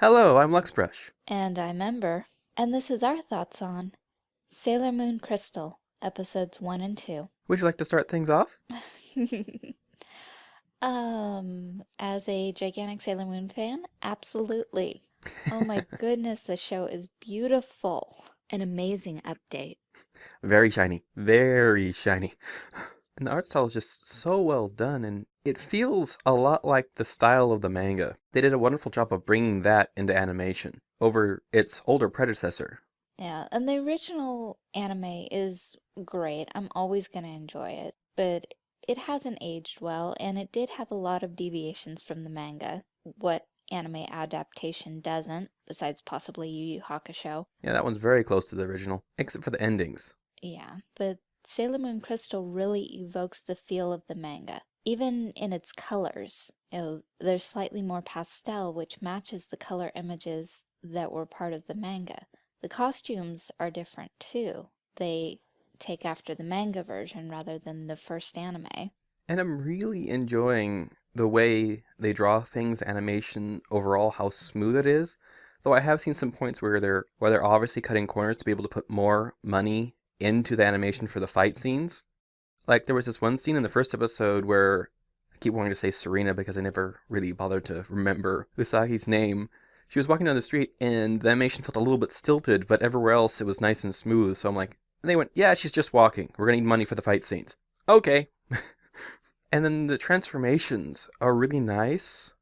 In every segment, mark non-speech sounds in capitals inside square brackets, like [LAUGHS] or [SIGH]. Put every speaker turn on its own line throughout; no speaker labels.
Hello, I'm Luxbrush.
And I'm Ember, and this is our thoughts on Sailor Moon Crystal, episodes 1 and 2.
Would you like to start things off? [LAUGHS]
um, as a gigantic Sailor Moon fan, absolutely. Oh my [LAUGHS] goodness, the show is beautiful. An amazing update.
Very shiny. Very shiny. And the art style is just so well done, and it feels a lot like the style of the manga. They did a wonderful job of bringing that into animation over its older predecessor.
Yeah, and the original anime is great. I'm always going to enjoy it, but it hasn't aged well, and it did have a lot of deviations from the manga. What anime adaptation doesn't, besides possibly Yu Yu Hakusho.
Yeah, that one's very close to the original, except for the endings.
Yeah, but Sailor Moon Crystal really evokes the feel of the manga. Even in its colors, you know, they're slightly more pastel, which matches the color images that were part of the manga. The costumes are different too. They take after the manga version rather than the first anime.
And I'm really enjoying the way they draw things, animation overall, how smooth it is. Though I have seen some points where they're where they're obviously cutting corners to be able to put more money into the animation for the fight scenes. Like there was this one scene in the first episode where I keep wanting to say Serena because I never really bothered to remember Usagi's name. She was walking down the street and the animation felt a little bit stilted, but everywhere else it was nice and smooth. So I'm like, they went, yeah, she's just walking. We're gonna need money for the fight scenes. Okay. [LAUGHS] and then the transformations are really nice,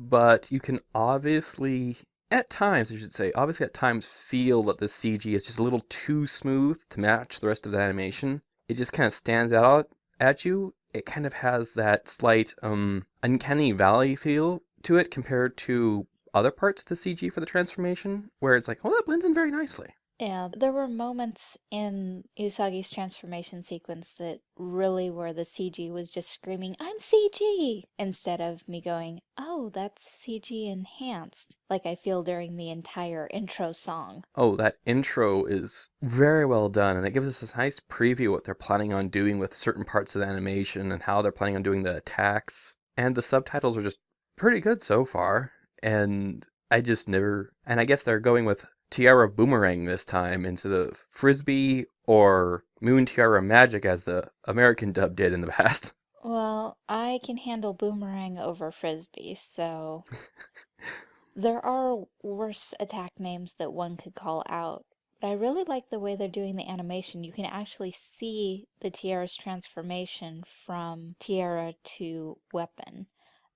but you can obviously at times, I should say, obviously at times feel that the CG is just a little too smooth to match the rest of the animation. It just kind of stands out at you. It kind of has that slight um, uncanny valley feel to it compared to other parts of the CG for the transformation, where it's like, oh, that blends in very nicely.
Yeah, there were moments in Usagi's transformation sequence that really where the CG was just screaming, I'm CG! Instead of me going, oh, that's CG enhanced, like I feel during the entire intro song.
Oh, that intro is very well done, and it gives us a nice preview what they're planning on doing with certain parts of the animation and how they're planning on doing the attacks. And the subtitles are just pretty good so far, and I just never, and I guess they're going with Tiara Boomerang this time instead of Frisbee or Moon Tiara Magic as the American dub did in the [LAUGHS] past.
Well, I can handle Boomerang over Frisbee, so [LAUGHS] there are worse attack names that one could call out. But I really like the way they're doing the animation. You can actually see the Tiara's transformation from Tiara to weapon.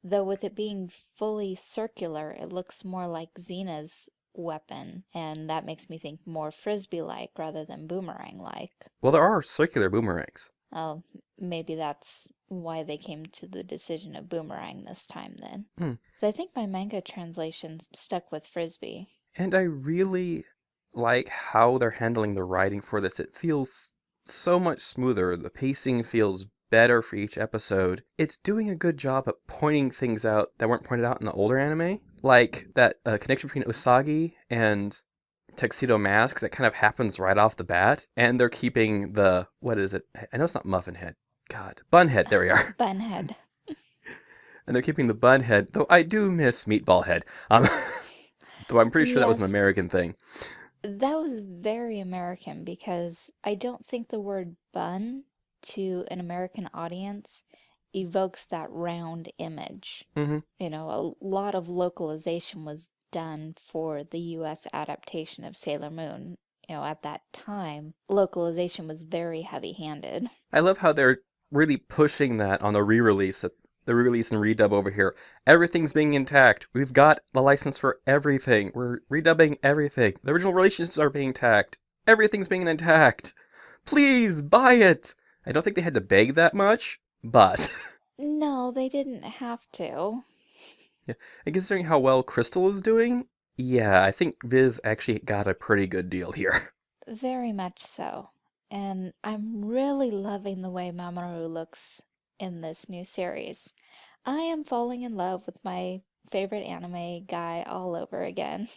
Though with it being fully circular, it looks more like Xena's weapon, and that makes me think more frisbee-like rather than boomerang-like.
Well, there are circular boomerangs.
Oh, maybe that's why they came to the decision of boomerang this time then.
Hmm.
So I think my manga translation stuck with frisbee.
And I really like how they're handling the writing for this. It feels so much smoother. The pacing feels better for each episode. It's doing a good job at pointing things out that weren't pointed out in the older anime like that uh, connection between Usagi and Tuxedo Mask that kind of happens right off the bat, and they're keeping the what is it? I know it's not Muffin Head. God, Bunhead. There we are. [LAUGHS]
Bunhead. [LAUGHS]
and they're keeping the Bunhead, though I do miss Meatball Head. Um, [LAUGHS] though I'm pretty sure yes. that was an American thing.
That was very American because I don't think the word bun to an American audience evokes that round image.
Mm -hmm.
You know, a lot of localization was done for the US adaptation of Sailor Moon. You know, at that time, localization was very heavy-handed.
I love how they're really pushing that on the re-release, the re-release and redub over here. Everything's being intact. We've got the license for everything. We're redubbing everything. The original relationships are being intact. Everything's being intact. Please buy it. I don't think they had to beg that much, but...
no, they didn't have to. [LAUGHS]
Yeah, and considering how well Crystal is doing, yeah, I think Viz actually got a pretty good deal here. [LAUGHS]
Very much so. And I'm really loving the way Mamoru looks in this new series. I am falling in love with my favorite anime guy all over again.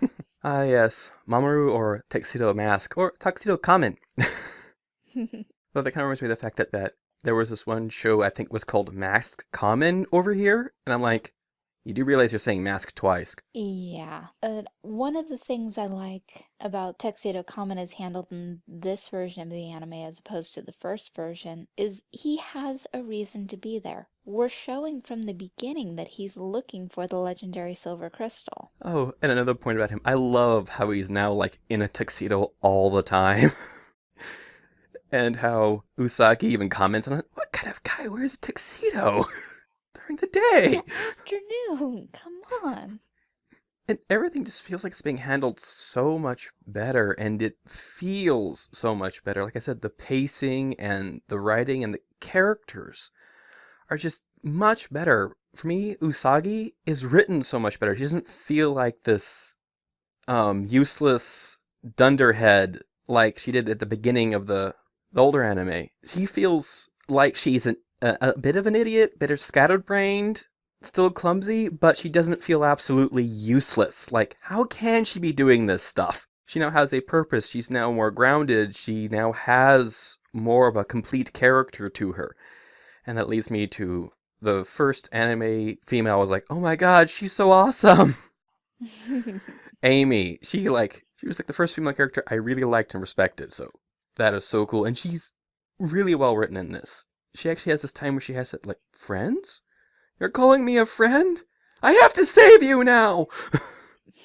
[LAUGHS]
Ah, yes. Mamoru or Tuxedo Mask, or Tuxedo Kamen. But that kind of reminds me of the fact that, that there was this one show I think was called Masked Kamen over here, and I'm like, You do realize you're saying mask twice.
Yeah. Uh, one of the things I like about Tuxedo Kamen is handled in this version of the anime as opposed to the first version is he has a reason to be there. We're showing from the beginning that he's looking for the legendary silver crystal.
Oh, and another point about him. I love how he's now like in a tuxedo all the time. [LAUGHS] and how Usagi even comments on it. What kind of guy wears a tuxedo [LAUGHS] during the day?
The Afternoon, come on.
And everything just feels like it's being handled so much better, and it feels so much better. Like I said, the pacing and the writing and the characters are just much better. For me, Usagi is written so much better. She doesn't feel like this um, useless dunderhead like she did at the beginning of the, the older anime. She feels like she's an, a, a bit of an idiot, bit of scattered-brained, still clumsy, but she doesn't feel absolutely useless. Like, how can she be doing this stuff? She now has a purpose. She's now more grounded. She now has more of a complete character to her. And that leads me to the first anime female I was like, oh my god, she's so awesome. [LAUGHS] [LAUGHS] Amy, she like she was like the first female character I really liked and respected. So that is so cool, and she's really well written in this. She actually has this time where she has it like friends. You're calling me a friend? I have to save you now.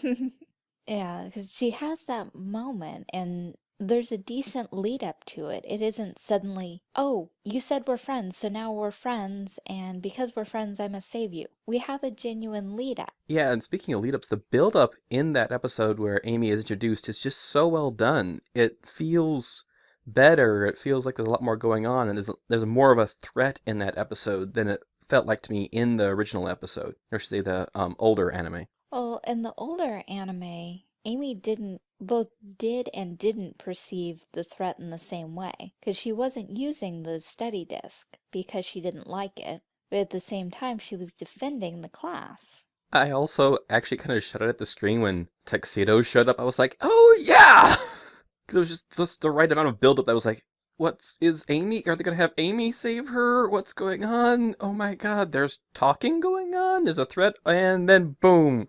[LAUGHS]
yeah, because she has that moment, and there's a decent lead up to it. It isn't suddenly, oh, you said we're friends, so now we're friends, and because we're friends, I must save you. We have a genuine lead up.
Yeah, and speaking of lead ups, the build up in that episode where Amy is introduced is just so well done. It feels better. It feels like there's a lot more going on, and there's there's more of a threat in that episode than it felt like to me in the original episode, or should say the um, older anime.
Well, in the older anime, Amy didn't both did and didn't perceive the threat in the same way, because she wasn't using the study disc because she didn't like it, but at the same time she was defending the class.
I also actually kind of shuddered at the screen when Tuxedo showed up. I was like, oh yeah! [LAUGHS] Because it was just, just the right amount of buildup that was like, what's is Amy? Are they gonna have Amy save her? What's going on? Oh my god, there's talking going on, there's a threat, and then boom!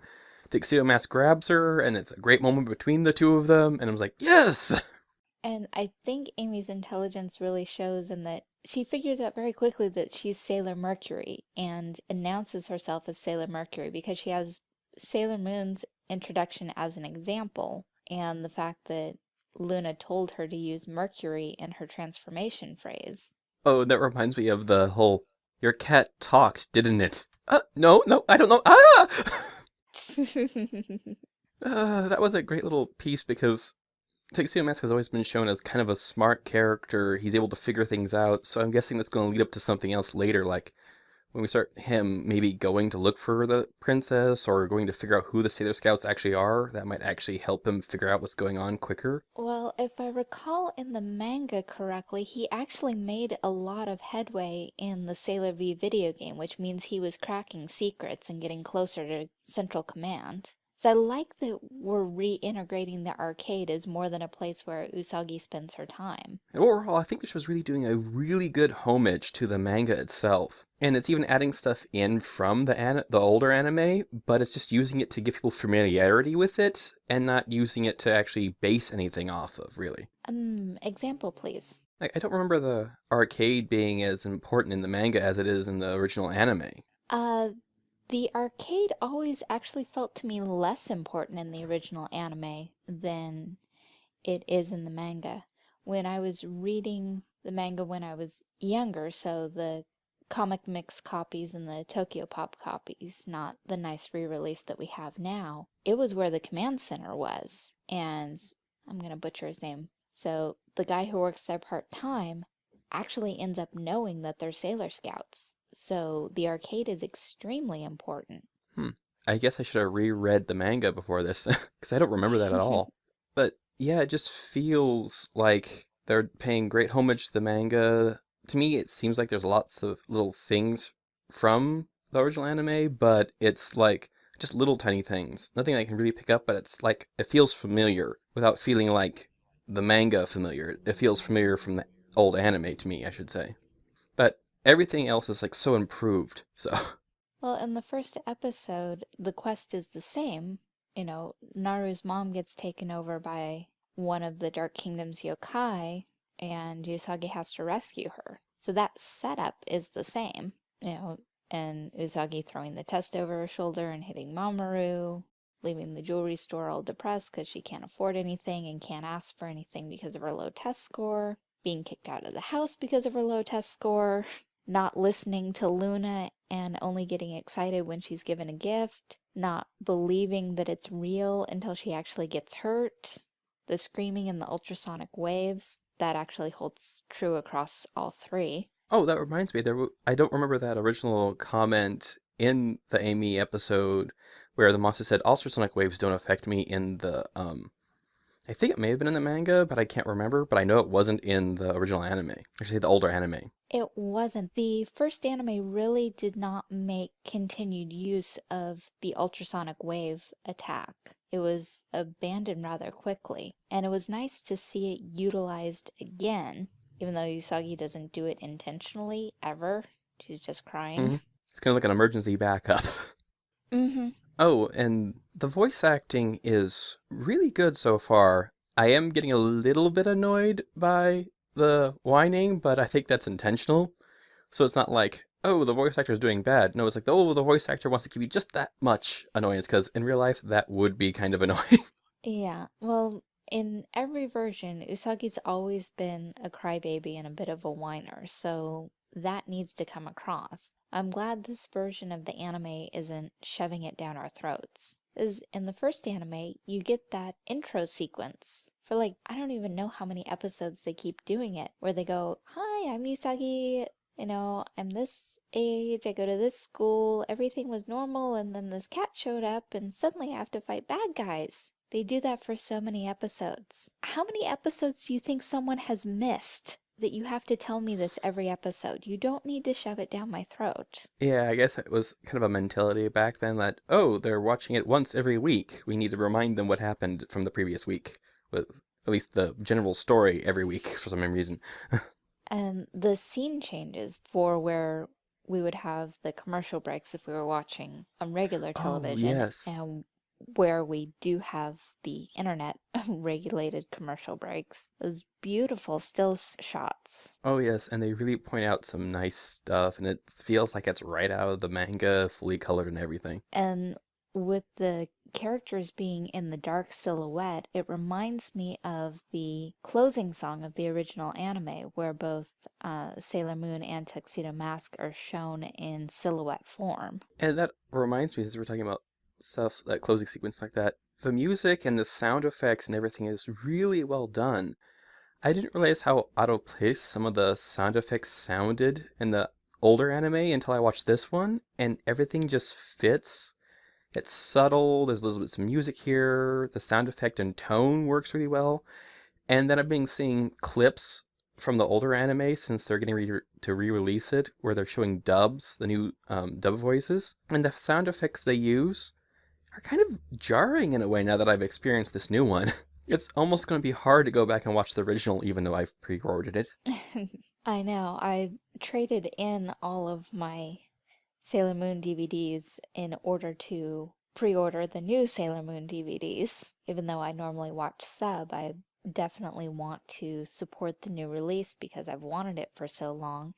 Tuxedo Mask grabs her, and it's a great moment between the two of them, and I was like, yes!
And I think Amy's intelligence really shows in that she figures out very quickly that she's Sailor Mercury and announces herself as Sailor Mercury because she has Sailor Moon's introduction as an example and the fact that Luna told her to use Mercury in her transformation phrase.
Oh, that reminds me of the whole, your cat talked, didn't it? Uh, no, no, I don't know. Ah! [LAUGHS] uh, that was a great little piece because Tuxedo Mask has always been shown as kind of a smart character. He's able to figure things out, so I'm guessing that's going to lead up to something else later, like when we start him maybe going to look for the princess or going to figure out who the Sailor Scouts actually are, that might actually help him figure out what's going on quicker.
Well, if I recall in the manga correctly, he actually made a lot of headway in the Sailor V video game, which means he was cracking secrets and getting closer to Central Command. So I like that we're reintegrating the arcade as more than a place where Usagi spends her time.
Overall, I think this was really doing a really good homage to the manga itself. And it's even adding stuff in from the an the older anime, but it's just using it to give people familiarity with it and not using it to actually base anything off of, really.
Um, example, please.
I, I don't remember the arcade being as important in the manga as it is in the original anime.
Uh, the arcade always actually felt to me less important in the original anime than it is in the manga. When I was reading the manga when I was younger, so the comic mix copies and the Tokyo Pop copies, not the nice re-release that we have now, it was where the command center was. And I'm going to butcher his name. So the guy who works there part-time actually ends up knowing that they're Sailor Scouts. So the arcade is extremely important.
Hmm. I guess I should have reread the manga before this, [LAUGHS] because I don't remember that at all. [LAUGHS] But yeah, it just feels like they're paying great homage to the manga. To me, it seems like there's lots of little things from the original anime, but it's like just little tiny things. Nothing I can really pick up, but it's like it feels familiar without feeling like the manga familiar. It feels familiar from the old anime to me, I should say. Everything else is like so improved. So [LAUGHS]
Well, in the first episode, the quest is the same. You know, Naru's mom gets taken over by one of the Dark Kingdom's yokai, and Usagi has to rescue her. So that setup is the same. You know, and Usagi throwing the test over her shoulder and hitting Mamoru, leaving the jewelry store all depressed because she can't afford anything and can't ask for anything because of her low test score, being kicked out of the house because of her low test score, [LAUGHS] not listening to Luna and only getting excited when she's given a gift, not believing that it's real until she actually gets hurt, the screaming and the ultrasonic waves, that actually holds true across all three.
Oh, that reminds me. There, I don't remember that original comment in the Amy episode where the monster said ultrasonic waves don't affect me in the um I think it may have been in the manga, but I can't remember, but I know it wasn't in the original anime. Actually the older anime.
It wasn't. The first anime really did not make continued use of the ultrasonic wave attack. It was abandoned rather quickly, and it was nice to see it utilized again, even though Usagi doesn't do it intentionally ever. She's just crying.
Mm -hmm. It's kind of like an emergency backup. [LAUGHS]
mm-hmm.
Oh, and the voice acting is really good so far. I am getting a little bit annoyed by the whining, but I think that's intentional. So it's not like, oh, the voice actor is doing bad. No, it's like, oh, the voice actor wants to give you just that much annoyance, because in real life, that would be kind of [LAUGHS] annoying.
Yeah, well, in every version, Usagi's always been a crybaby and a bit of a whiner, so that needs to come across. I'm glad this version of the anime isn't shoving it down our throats. Is in the first anime, you get that intro sequence for like, I don't even know how many episodes they keep doing it, where they go, Hi, I'm Usagi, you know, I'm this age, I go to this school, everything was normal, and then this cat showed up, and suddenly I have to fight bad guys. They do that for so many episodes. How many episodes do you think someone has missed that you have to tell me this every episode. You don't need to shove it down my throat.
Yeah, I guess it was kind of a mentality back then that, oh, they're watching it once every week. We need to remind them what happened from the previous week. At least the general story every week [LAUGHS] for some reason.
and the scene changes for where we would have the commercial breaks if we were watching on regular oh, television.
Oh, yes.
And where we do have the internet [LAUGHS] regulated commercial breaks. Those beautiful still shots.
Oh yes, and they really point out some nice stuff and it feels like it's right out of the manga, fully colored and everything.
And with the characters being in the dark silhouette, it reminds me of the closing song of the original anime, where both uh, Sailor Moon and Tuxedo Mask are shown in silhouette form.
And that reminds me, as we're talking about stuff, that closing sequence like that, the music and the sound effects and everything is really well done. I didn't realize how out of place some of the sound effects sounded in the older anime until I watched this one, and everything just fits. It's subtle, there's a little bit of music here, the sound effect and tone works really well. And then I've been seeing clips from the older anime since they're getting re to re-release it, where they're showing dubs, the new um, dub voices, and the sound effects they use are kind of jarring in a way now that I've experienced this new one. [LAUGHS] It's almost going to be hard to go back and watch the original even though I've pre-ordered it. [LAUGHS]
I know. I traded in all of my Sailor Moon DVDs in order to pre-order the new Sailor Moon DVDs. Even though I normally watch sub, I definitely want to support the new release because I've wanted it for so long.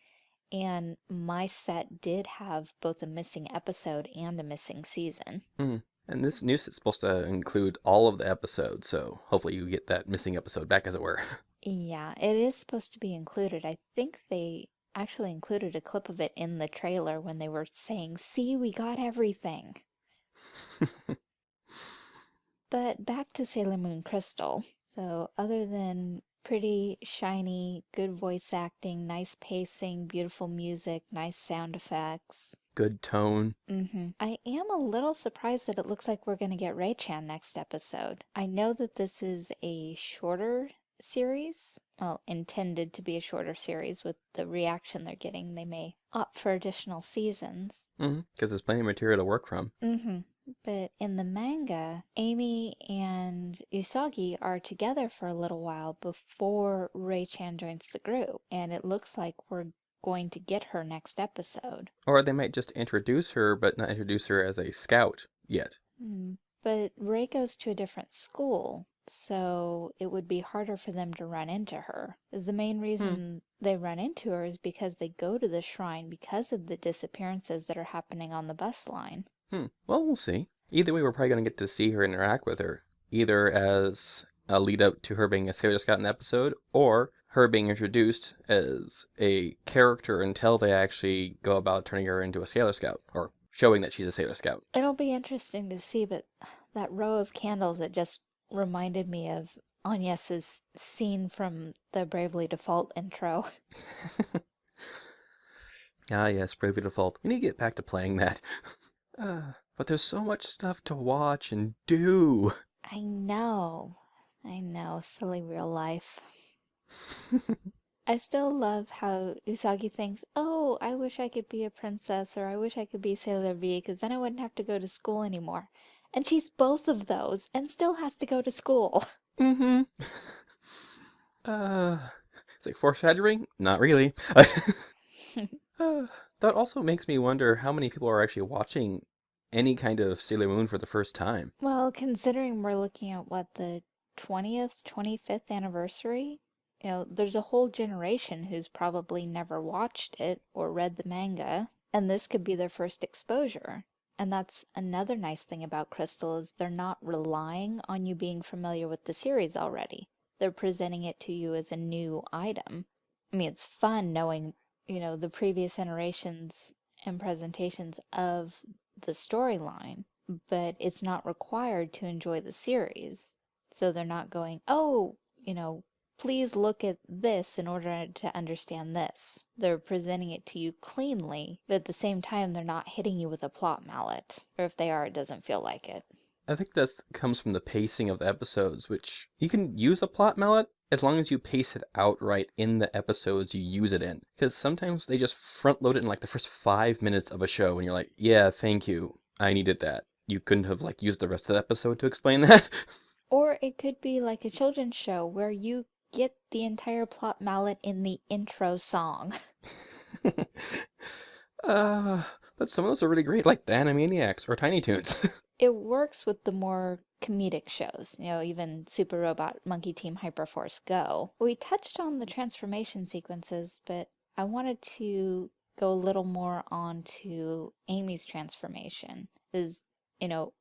And my set did have both a missing episode and a missing season.
Mm. And this new set's supposed to include all of the episodes, so hopefully you get that missing episode back, as it were. [LAUGHS]
Yeah, it is supposed to be included. I think they actually included a clip of it in the trailer when they were saying, see, we got everything. but back to Sailor Moon Crystal. So other than pretty, shiny, good voice acting, nice pacing, beautiful music, nice sound effects,
good tone.
Mm-hmm. I am a little surprised that it looks like we're going to get Ray-chan next episode. I know that this is a shorter series, well, intended to be a shorter series with the reaction they're getting. They may opt for additional seasons.
Because mm-hmm, there's plenty of material to work from.
Mm-hmm. But in the manga, Amy and Usagi are together for a little while before Ray-chan joins the group. And it looks like we're going to get her next episode.
Or they might just introduce her, but not introduce her as a scout yet.
Hmm. But Ray goes to a different school, so it would be harder for them to run into her. Is the main reason they run into her is because they go to the shrine because of the disappearances that are happening on the bus line.
Hmm. Well, we'll see. Either way, we're probably going to get to see her interact with her, either as a lead up to her being a Sailor Scout in the episode, or her being introduced as a character until they actually go about turning her into a Sailor Scout, or showing that she's a Sailor Scout.
It'll be interesting to see, but that row of candles that just reminded me of Agnes's scene from the Bravely Default intro. [LAUGHS]
ah, yes, Bravely Default. We need to get back to playing that. Uh, [LAUGHS] but there's so much stuff to watch and do.
I know. I know. Silly real life. [LAUGHS] I still love how Usagi thinks, oh, I wish I could be a princess or I wish I could be Sailor V because then I wouldn't have to go to school anymore. And she's both of those and still has to go to school. [LAUGHS]
Mm-hmm. [SIGHS] uh, it's like foreshadowing? Not really. [LAUGHS] [SIGHS] uh, that also makes me wonder how many people are actually watching any kind of Sailor Moon for the first time.
Well, considering we're looking at what the 20th, 25th anniversary, you know, there's a whole generation who's probably never watched it or read the manga, and this could be their first exposure. And that's another nice thing about Crystal is they're not relying on you being familiar with the series already. They're presenting it to you as a new item. I mean, it's fun knowing, you know, the previous iterations and presentations of the storyline, but it's not required to enjoy the series. So they're not going, oh, you know, please look at this in order to understand this. They're presenting it to you cleanly, but at the same time, they're not hitting you with a plot mallet. Or if they are, it doesn't feel like it.
I think this comes from the pacing of the episodes, which you can use a plot mallet as long as you pace it out right in the episodes you use it in. Because sometimes they just front load it in like the first five minutes of a show, and you're like, yeah, thank you. I needed that. You couldn't have like used the rest of the episode to explain [LAUGHS] that.
Or it could be like a children's show where you get the entire plot mallet in the intro song. [LAUGHS] [LAUGHS]
uh, but some of those are really great, like the Animaniacs or Tiny Toons. [LAUGHS]
it works with the more comedic shows, you know, even Super Robot Monkey Team Hyperforce Go. We touched on the transformation sequences, but I wanted to go a little more on to Amy's transformation. Is, you know,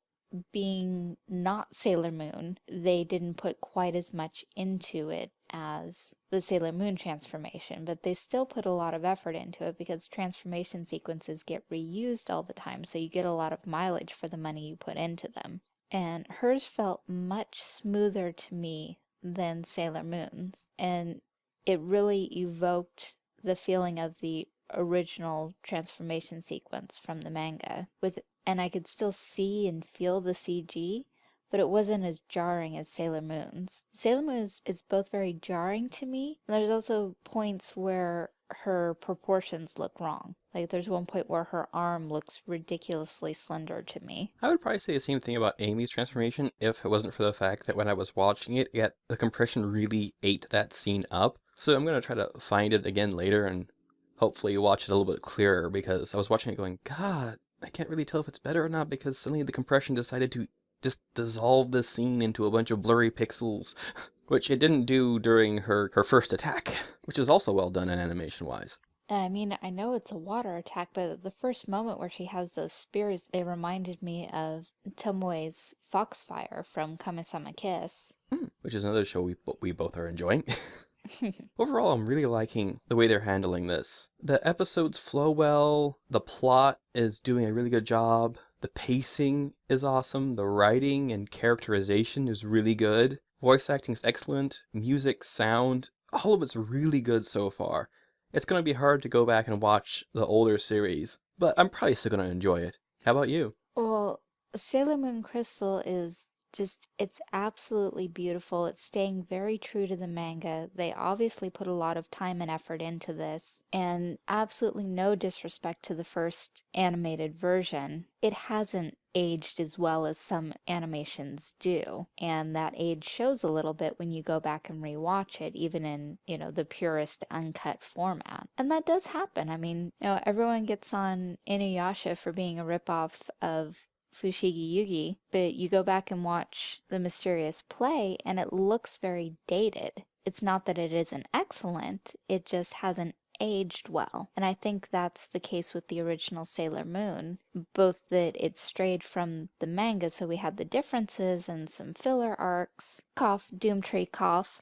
being not Sailor Moon, they didn't put quite as much into it as the Sailor Moon transformation, but they still put a lot of effort into it because transformation sequences get reused all the time, so you get a lot of mileage for the money you put into them. And hers felt much smoother to me than Sailor Moon's, and it really evoked the feeling of the original transformation sequence from the manga with and I could still see and feel the CG, but it wasn't as jarring as Sailor Moon's. Sailor Moon is, both very jarring to me, and there's also points where her proportions look wrong. Like there's one point where her arm looks ridiculously slender to me.
I would probably say the same thing about Amy's transformation if it wasn't for the fact that when I was watching it, yet the compression really ate that scene up. So I'm going to try to find it again later and hopefully watch it a little bit clearer because I was watching it going, God, I can't really tell if it's better or not because suddenly the compression decided to just dissolve the scene into a bunch of blurry pixels, [LAUGHS] which it didn't do during her, her first attack, which is also well done in animation-wise.
I mean, I know it's a water attack, but the first moment where she has those spears, it reminded me of Tomoe's Foxfire from Kamisama Kiss.
Hmm, which is another show we, we both are enjoying. [LAUGHS] [LAUGHS] Overall, I'm really liking the way they're handling this. The episodes flow well, the plot is doing a really good job, the pacing is awesome, the writing and characterization is really good, voice acting is excellent, music, sound, all of it's really good so far. It's going to be hard to go back and watch the older series, but I'm probably still going to enjoy it. How about you?
Well, Sailor Moon Crystal is just it's absolutely beautiful. It's staying very true to the manga. They obviously put a lot of time and effort into this and absolutely no disrespect to the first animated version. It hasn't aged as well as some animations do. And that age shows a little bit when you go back and rewatch it, even in, you know, the purest uncut format. And that does happen. I mean, you know, everyone gets on Inuyasha for being a ripoff of Fushigi Yugi, but you go back and watch The Mysterious Play and it looks very dated. It's not that it isn't excellent, it just hasn't aged well. And I think that's the case with the original Sailor Moon, both that it strayed from the manga, so we had the differences and some filler arcs, cough, Doomtree cough,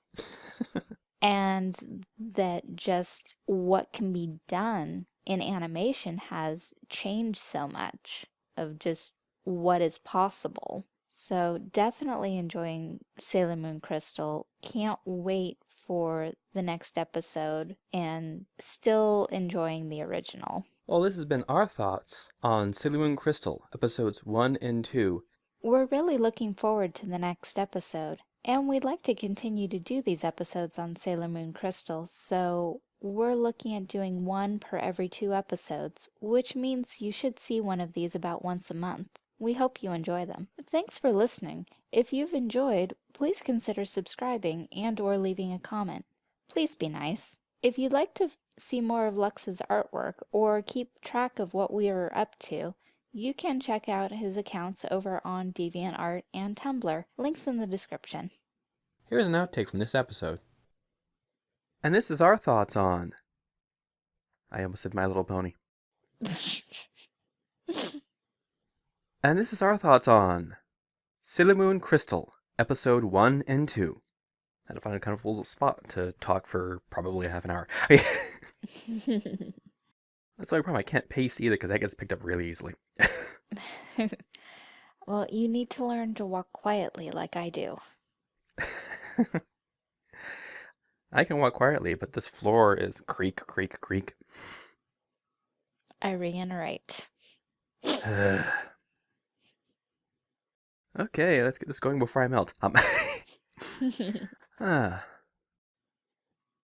[LAUGHS] and that just what can be done in animation has changed so much of just what is possible. So definitely enjoying Sailor Moon Crystal. Can't wait for the next episode and still enjoying the original.
Well, this has been our thoughts on Sailor Moon Crystal, episodes 1 and 2.
We're really looking forward to the next episode, and we'd like to continue to do these episodes on Sailor Moon Crystal, so we're looking at doing one per every two episodes, which means you should see one of these about once a month. We hope you enjoy them. Thanks for listening. If you've enjoyed, please consider subscribing and or leaving a comment. Please be nice. If you'd like to see more of Lux's artwork or keep track of what we are up to, you can check out his accounts over on DeviantArt and Tumblr. Links in the description.
Here's an outtake from this episode. And this is our thoughts on... I almost said My Little Pony. [LAUGHS] And this is our thoughts on Sailor Moon Crystal, Episode 1 and 2. I had to find a kind of little spot to talk for probably half an hour. [LAUGHS] That's the only problem. I can't pace either because that gets picked up really easily. [LAUGHS]
well, you need to learn to walk quietly like I do. [LAUGHS]
I can walk quietly, but this floor is creak, creak, creak.
I reiterate. [SIGHS] [SIGHS]
Okay, let's get this going before I melt. Um, [LAUGHS] [LAUGHS] ah.